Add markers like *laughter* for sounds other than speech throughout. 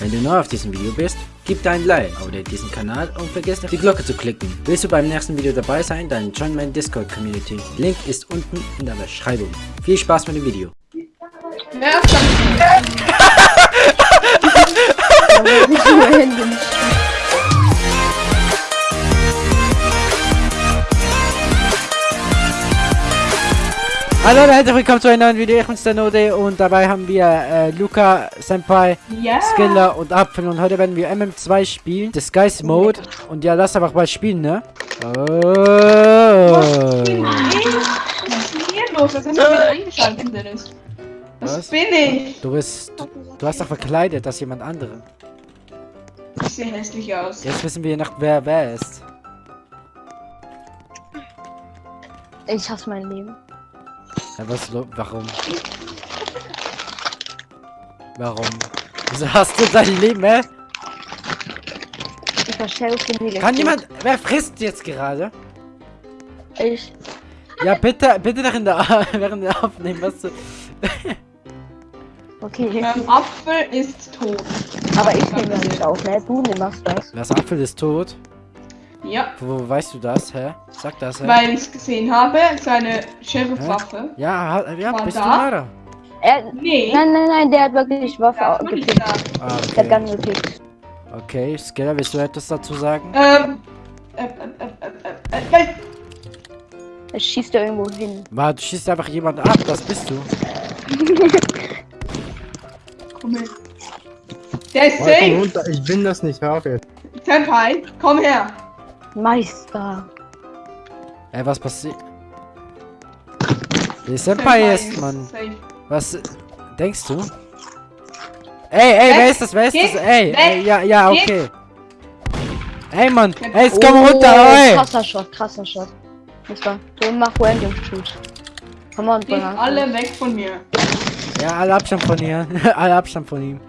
Wenn du neu auf diesem Video bist, gib dein Like, abonniere diesen Kanal und vergiss nicht die Glocke zu klicken. Willst du beim nächsten Video dabei sein, dann join meine Discord Community. Link ist unten in der Beschreibung. Viel Spaß mit dem Video. Ja, *laughs* *laughs* Hallo und herzlich willkommen zu einem neuen Video, ich bin's der Node und dabei haben wir äh, Luca, Senpai, ja. Skiller und Apfel und heute werden wir MM2 spielen, Disguise Mode und ja, lass einfach mal spielen, ne? Was Oh. bin ich? Was ist hier los? Du wieder eingeschaltet, Dennis? Was, Was? bin ich? Du bist, du hast doch verkleidet als jemand andere. Ich sehe hässlich aus. Jetzt wissen wir noch, wer wer ist. Ich hasse mein Leben. Ja, was, warum? Warum? Wieso hast du dein Leben, hä? Ich verschärfe negativ. Kann jemand, wer frisst jetzt gerade? Ich. Ja, bitte, bitte nach in der, *laughs* während wir aufnehmen, was du... Okay. Ähm, Apfel ist tot. Aber ich nehme ja nicht auf, ne? Du machst das. Das Apfel ist tot. Ja, Wo, wo weißt du das, hä? Sag das, hä? weil ich es gesehen habe, seine Sheriff-Waffe. Ja, ja, bist da? du Mara? Er, Nee, nein, nein, nein, der hat wirklich Waffe ja, da. Ah, Der hat okay. gepickt. Okay, Skiller, willst du etwas dazu sagen? Ähm, äh, äh, äh, äh, äh, äh, Er schießt da irgendwo hin. War, du schießt einfach jemand ab, das bist du. komm her. Der ist safe. ich bin das nicht, hör auf jetzt. Senpai, komm her. Meister. Ey, was passiert? Der Senpai ist, Mann. Was denkst du? Ey, ey, wer ist das? Wer ist das? Ey, ey, ja, ja, okay. Ey, Mann, ey, jetzt komm runter, Oh, ey! Krasser Shot, krasser Shot. Nicht wahr? Du mach random Shoot. Komm on, Geht Bernhard. alle weg von mir. Ja, alle Abstand von ihr. *laughs* alle Abstand von ihm.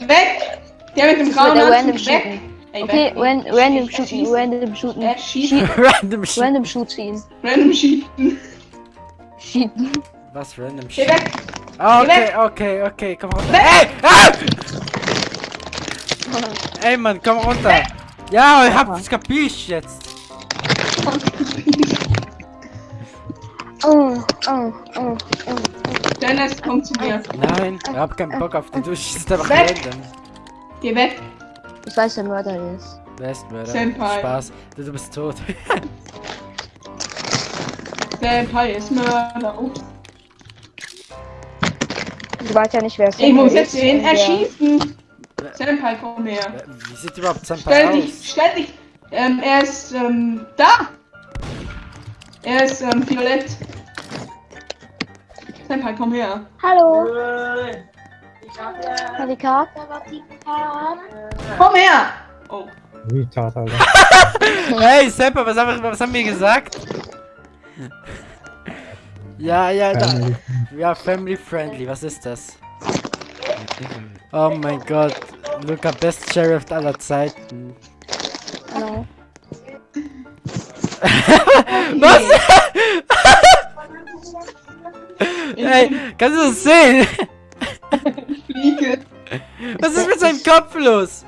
Weg! Der mit dem grauen der Anzug, weg! Shooten. Ey, Okay, weg. ran, random shooten, random shooten. Er schießt. Schie- Random shit. Random shoot ziehen. Random schießen. Cheaten. Was random Geh shit? weg! Geh okay, weg! okay, okay, komm runter. Weg! Ey! Ah! *laughs* Ey, Mann, komm runter. Ja, ich hab's kapiert jetzt. *laughs* Oh, oh, oh, oh. Dennis, komm zu mir. Nein, ich hab keinen Bock auf dich. Du schießt einfach Weg! random. Geh weg! Ich weiß, wer Mörder ist. Westmörder. Senpai. Spaß. Du, du bist tot. *laughs* Senpai ist Mörder. Oh. Du weißt ja nicht, wer es Ich muss ist. jetzt den und wer- erschießen. Senpai, komm her. Wie sieht überhaupt Senpai Stell aus? dich, stell dich. Ähm, er ist, ähm, da. Er ist, ähm, violett. Senpai, komm her. Hallo. Halika. Komm her! Oh. Retard, Alter. *laughs* Hey, Senpai, was haben, wir, was haben wir gesagt? Ja, ja, da. Ja, family friendly, was ist das? Oh mein Gott. Luca, best Sheriff aller Zeiten. Hallo. *laughs* Was? *laughs* Ey, kannst du das sehen? Was ist mit seinem Kopf los?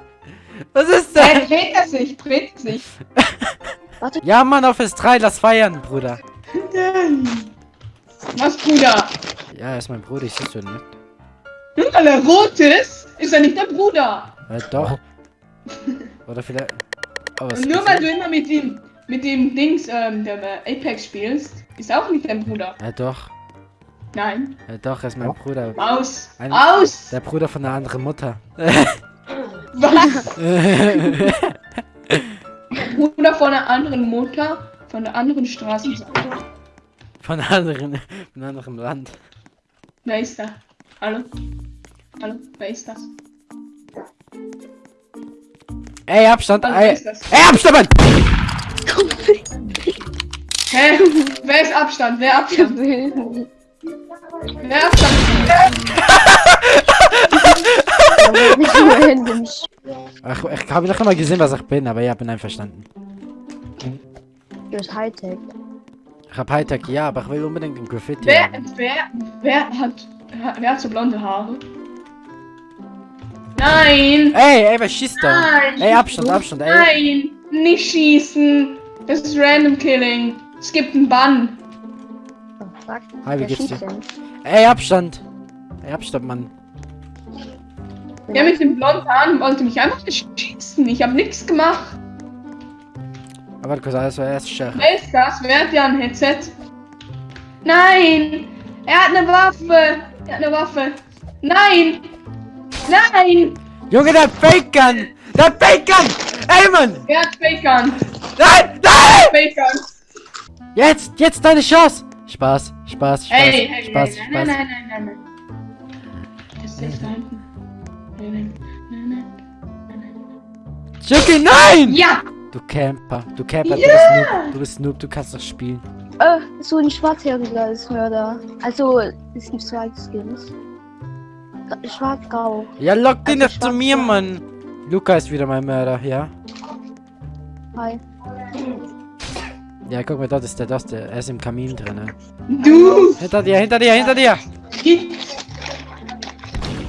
Was ist Nein, das? dreht er sich, dreht er sich. *laughs* Ja, Mann, auf S3, lass feiern, Bruder. Was, Bruder? Ja, er ist mein Bruder, ich siehst du nicht. Nur weil er rot ist, ist er nicht der Bruder. Äh, doch. Oder vielleicht. Oh, nur weil du immer mit dem, mit dem Dings, ähm, der äh, Apex spielst, ist auch nicht dein Bruder. Ja, doch. Nein. Ja, doch, er ist mein. Bruder. Aus. Ein- Aus. Der Bruder von einer anderen Mutter. Was? *laughs* Bruder von einer anderen Mutter, von der anderen Straßenseite. von einer anderen, von einem anderen Land. Wer ist da? Hallo? Hallo? Wer ist das? Ey, Abstand! Hallo, Ey, ist das? ey Abstand, Mann! Hä? Wer ist Abstand? Wer Abstand? *laughs* Wer. Ach, ich habe noch immer gesehen, was ich bin, aber ja, bin einverstanden. Du bist Hightech. Ich hab Hightech, ja, aber ich will unbedingt ein Graffiti Wer, haben. wer, wer hat, wer hat so blonde Haare? Nein! Ey, ey, wer schießt da? Nein! Ey, Abstand, Abstand, ey. Nein! Nicht schießen! Das ist Random Killing. Es gibt einen Bann. Oh, fuck. Hi, wie geht's dir? denn? Ey, Abstand. Ey, Abstand, Mann. Der mit dem blonden Haaren wollte mich einfach schießen. Ich habe nichts gemacht. Aber warte kurz, das war erst Sheriff. Wer ist das? Wer hat ja ein Headset? Nein! Er hat eine Waffe! Er hat eine Waffe! Nein! Nein! Junge, der Fake Gun! Der Fake Gun! Ey, Mann! Er hat Fake Gun! Nein! Nein! Fake Gun! Jetzt! Jetzt deine Chance! Spaß, Spaß, Spaß, Ey, hey, Spaß, hey, Spaß. nein, nein, nein, nein, nein. Das ist da hinten. Nein, nein, nein. Juki, nein! Ja! Du Camper, du Camper, du Ja! bist Noob, du bist Noob, du kannst doch spielen. Äh, so ein schwarzhaariger ist Mörder. Also, es gibt zwei Skins. Schwarz-grau. Ja, lock den Also doch zu mir, Mann. Luca ist wieder mein Mörder, ja? Hi. Ja, guck mal, dort ist der, das, der, er ist im Kamin drin. Du! Hinter dir, hinter dir, hinter dir!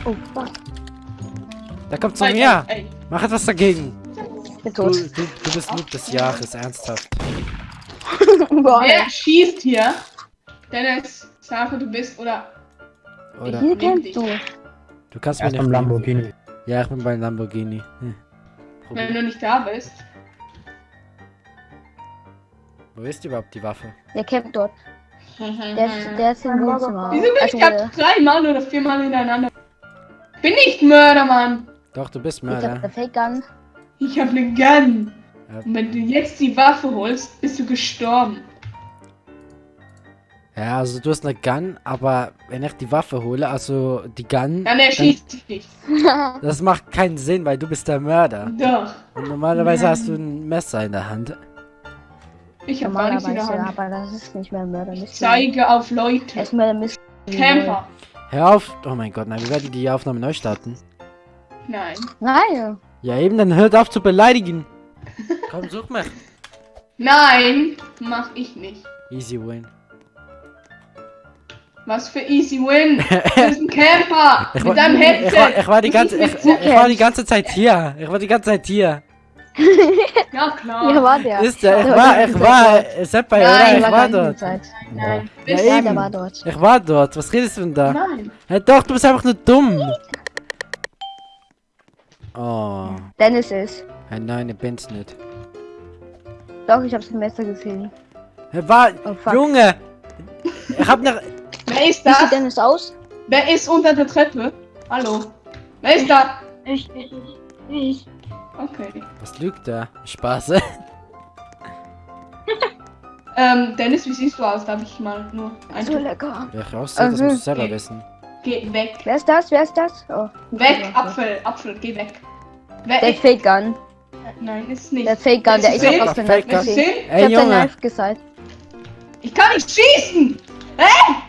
Oh, fuck. Der kommt zu mir! Mach etwas dagegen! Du, du, du bist Noob des Jahres, ernsthaft. *laughs* Wer schießt hier? Dennis, sage du bist oder. Oder? Hier kennst du. Du kannst mir nicht. beim Lamborghini. Ja, ich bin beim Lamborghini. Hm. Wenn du nicht da bist. Wo ist überhaupt die Waffe? Der campt dort. *laughs* Der ist, der ist im Wohnzimmer. Wieso bin Also, ich gerade dreimal oder viermal hintereinander? Bin nicht Mörder, Mann! Doch, du bist ich hab Mörder. der Fake Gun. Ich hab ne Gun! Ja. Und wenn du jetzt die Waffe holst, bist du gestorben. Ja, also du hast eine Gun, aber wenn ich die Waffe hole, also die Gun, Dann erschießt dich nicht. *laughs* das macht keinen Sinn, weil du bist der Mörder. Doch. Und normalerweise Nein. hast du ein Messer in der Hand. Ich hab gar nichts in der Hand. aber das ist nicht mehr Mörder. Ich zeige auf Leute. ist Mörder Mystery. Camper. Hör auf! Oh mein Gott, nein, wir werden die Aufnahme neu starten. Nein. Nein. Ja eben, dann hört auf zu beleidigen. *laughs* Komm, such mich. Nein, mach ich nicht. Easy win. Was für easy win. *laughs* Du bist ein Camper. Ich mit war, deinem ich, war, Headset. ich, war die ganze, ich, ich war die ganze Zeit hier. Ich war die ganze Zeit hier. Ja, klar. Hier war der. Ist der? Ich war, ich war, Senpai, Nein, oder? Ich Der war dort. Zeit. Nein. Ja, Ja, eben. der war dort. Ich war dort. Was redest du denn da? Nein. Hey, doch, du bist einfach nur dumm. Oh. Dennis ist. Hey, nein, ich bin's nicht. Doch, ich hab's im Messer gesehen. Hey, war, Oh. Junge. Ich hab noch, Wer ist Wie sieht da? Dennis aus? Wer ist unter der Treppe? Hallo. Wer ist da? Ich, ich, ich. Okay. was lügt da? Spaß. *laughs* Ähm, Dennis, wie siehst du aus? Darf ich mal nur So ein lecker. Wer rauszieht, das Mhm. musst du selber wissen. Geh weg. Wer ist das? Wer ist das? Oh. Weg, Apfel, Apfel, geh weg. Wer Der. Fake Gun. Nein, ist nicht. Der Fake Gun, der Ist auch auf der den Fake Knife Gun? Ey, hab den Junge. Knife gesagt. Ich kann nicht schießen!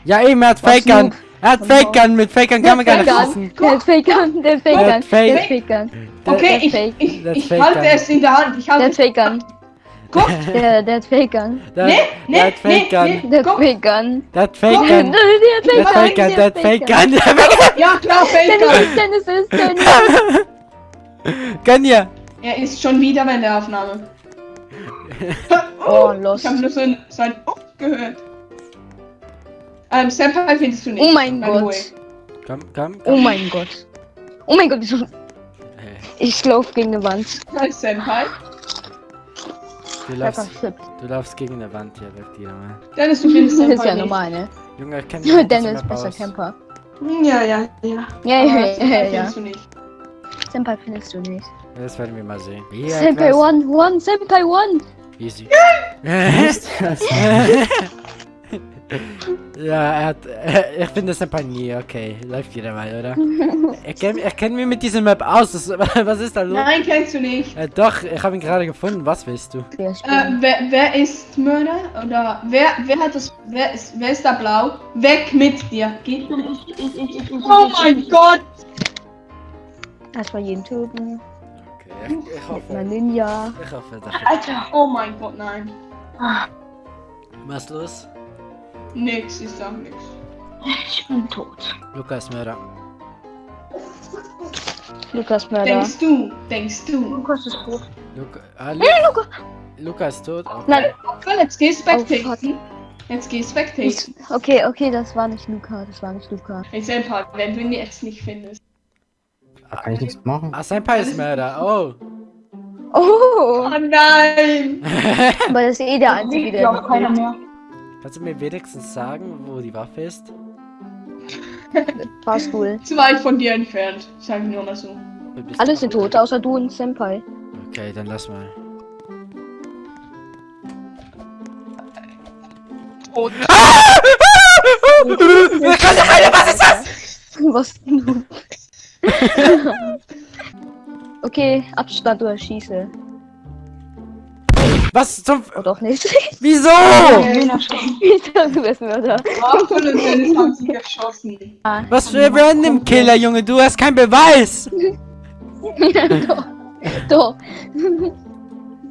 Ja, eben, er hat Fake Gun. Er hat Fake Gun. Mit Fake Gun kann man gar nicht Fake schießen. Der Fake Gun. Der Fake Der Gun. Fake- Der Fake Gun. Der- Okay, der ich, Fake. ich, Der ich Fake halte es in der Hand. Ich Der halte Fake Gun. Guck! *laughs* Der, der hat Fake Gun. Der, Nee, der nee, hat Fake nee, Gun. nee. Der hat. Fake Gun. Der hat Fake. Der Gun. hat Der hat Fake Gun. Der hat Fake Gun. Der hat Fake Ja, klar, Fake Gun! Dennis, Dennis ist Dennis. Gun. Gun hier. Er ist schon wieder bei der Aufnahme. *laughs* Oh, *laughs* los. Ich habe nur so ein, so ein Oh gehört. Ähm, Senpai findest du nicht. Oh mein by the way. Gott. Komm, komm, Oh komm. mein Gott. Oh mein Gott, wieso? Hey, Ich lauf gegen eine Wand. Hi, Senpai. Du laufst, du laufst gegen eine Wand hier, sagt dir mal. Dennis, du findest *laughs* Das Senpai ist ja nicht. normal, ne? Junge, ich kenn *laughs* nicht Dennis mehr besser aus. Camper. Ja, ja, ja. Ja, Aber ja, ja, Senpai ja. findest du nicht. Senpai findest du nicht. Das werden wir mal sehen. Ja, Senpai weiß. One, One, Senpai One. Easy. *laughs* ja, er hat. Äh, *laughs* ich finde das ein paar nie. Okay, läuft wieder mal, oder? *laughs* ich kenne ich kenn mich mit diesem Map aus. Das, *laughs* was ist da los? Nein, kennst du nicht. Äh, doch, ich habe ihn gerade gefunden. Was willst du? Äh, wer, wer ist Mörder? Oder wer, wer hat das? Wer ist, wer ist da blau? Weg mit dir. Geht Oh mein Gott! Erstmal jeden töten. Okay, ich, ich hoffe. Mein Ninja. Ich hoffe, das Alter, oh mein Gott, nein. Was ist los? Nix, ich sag nix. Ich bin tot. Lukas Mörder. Lukas Mörder. Denkst du? Denkst du? Lukas ist tot. Luca, ah, Lu Luca ist tot. Okay. Nein, Cool, jetzt geh Oh, spectaten. Jetzt geh ich, spectaten. okay, okay, das war nicht Luca, das war nicht Luca. Hey, Senpai, wenn du ihn jetzt nicht findest. Da kann ich nichts machen. Ah, Senpai ist Mörder. Oh. Oh, Oh nein! aber das ist eh der einzige, der noch keiner lebt. mehr. Kannst du mir wenigstens sagen, wo die Waffe ist? Fahrstuhl. *laughs* Zu weit von dir entfernt, sag ich nur mal so. Alle sind tot, außer du und Senpai. Okay, dann lass mal. Oh, *laughs* Was ist das? *laughs* Was denn du? okay, Abstand oder schieße. Was zum... Oder auch nicht. *laughs* Wieso? Ich dachte, du bist Mörder. Was für ein Random Killer, Junge? Du hast keinen Beweis. *laughs* doch. Doch.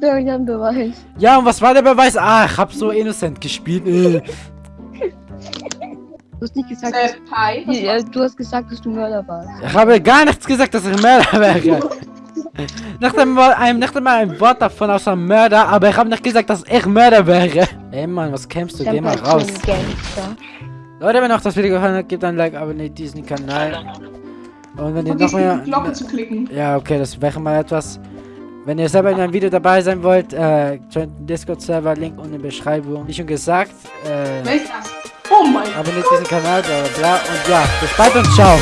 Doch, ich hab einen Beweis. Ja, und was war der Beweis? Ah, ich hab so innocent gespielt. Äh. Du hast nicht gesagt, war's? du hast gesagt, dass du Mörder warst. Ich habe gar nichts gesagt, dass ich Mörder wäre. Nicht einmal, ein, nicht einmal ein Wort davon außer Mörder, aber ich habe nicht gesagt, dass ich Mörder wäre. Ey Mann, was kämpfst du? Geh mal raus. Leute, wenn euch das Video gefallen hat, gebt ein Like, abonniert diesen Kanal. Und wenn ihr noch mehr... Glocke zu klicken. Ja, okay, das wäre mal etwas. Wenn ihr selber in einem Video dabei sein wollt, äh, joint den Discord-Server, Link unten in der Beschreibung. Wie schon gesagt, äh, das? Oh mein Gott. abonniert diesen Kanal, bla bla bla. Und ja, bis bald und ciao.